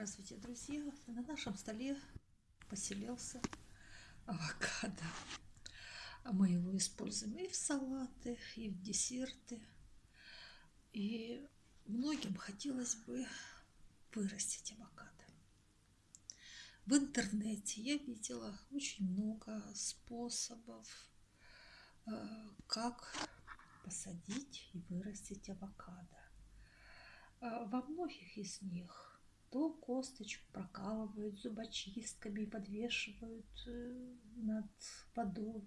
Здравствуйте, друзья! На нашем столе поселился авокадо. Мы его используем и в салаты, и в десерты. И многим хотелось бы вырастить авокадо. В интернете я видела очень много способов, э, как посадить и вырастить авокадо. Э, во многих из них то косточку прокалывают зубочистками и подвешивают э, над водой,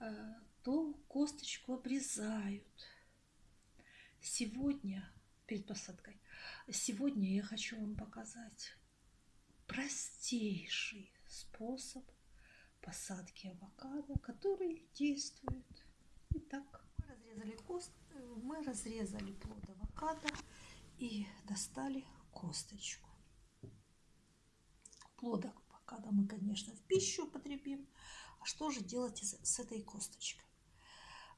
э, то косточку обрезают. Сегодня, перед посадкой, сегодня я хочу вам показать простейший способ посадки авокадо, который действует. Итак, мы разрезали, кост, мы разрезали плод авокадо и достали косточку. Плодок пока да, мы, конечно, в пищу употребим. А что же делать с этой косточкой?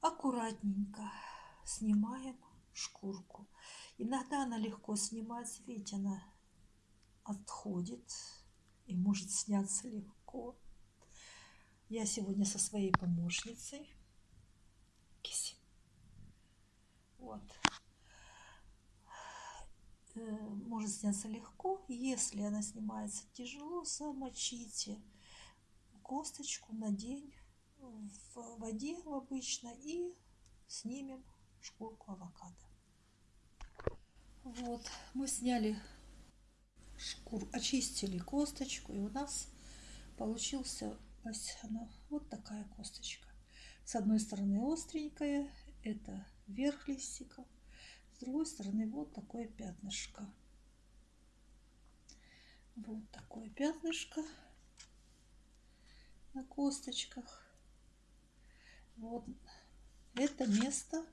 Аккуратненько снимаем шкурку. Иногда она легко снимается, видите, она отходит и может сняться легко. Я сегодня со своей помощницей. Киси. Вот. Э, может сняться легко. Если она снимается тяжело, замочите косточку на день в воде обычно и снимем шкурку авокадо. Вот, мы сняли шкуру, очистили косточку, и у нас получился она, вот такая косточка. С одной стороны остренькая, это верх листика, с другой стороны вот такое пятнышко. Вот такое пятнышко на косточках. Вот это место,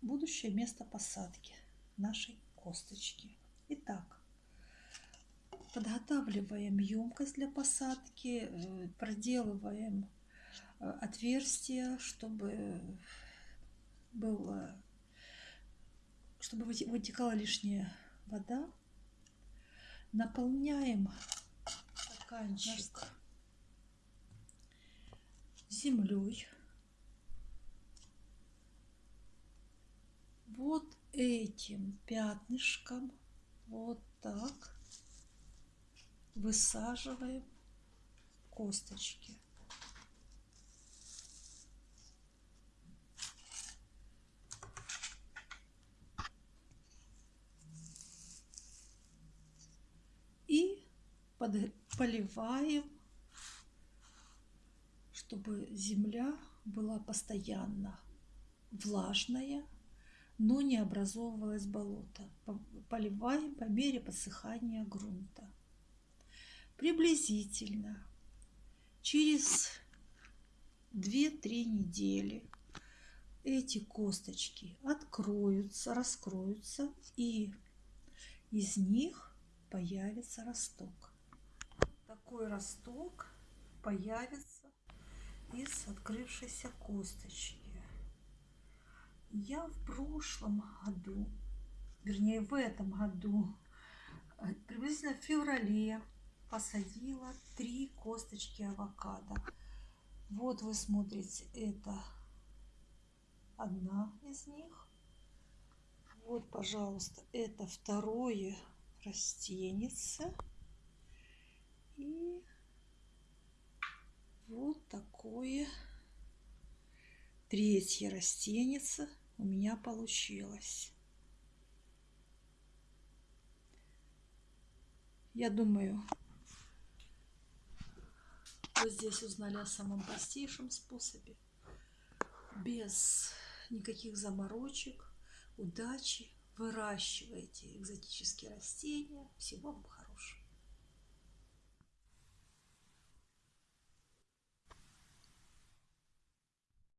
будущее место посадки нашей косточки. Итак, подготавливаем емкость для посадки, э, проделываем э, отверстие, чтобы было чтобы вытекала лишняя вода, наполняем стаканчик землей. Вот этим пятнышком, вот так, высаживаем косточки. Поливаем, чтобы земля была постоянно влажная, но не образовывалось болото. Поливаем по мере подсыхания грунта. Приблизительно через 2-3 недели эти косточки откроются, раскроются, и из них появится росток такой росток появится из открывшейся косточки. Я в прошлом году, вернее в этом году, э, приблизительно в феврале посадила три косточки авокадо. Вот вы смотрите, это одна из них. Вот, пожалуйста, это второе растенице. И вот такое третье растенице у меня получилось. Я думаю, вы здесь узнали о самом простейшем способе, без никаких заморочек, удачи. Выращивайте экзотические растения. Всего вам хорошего.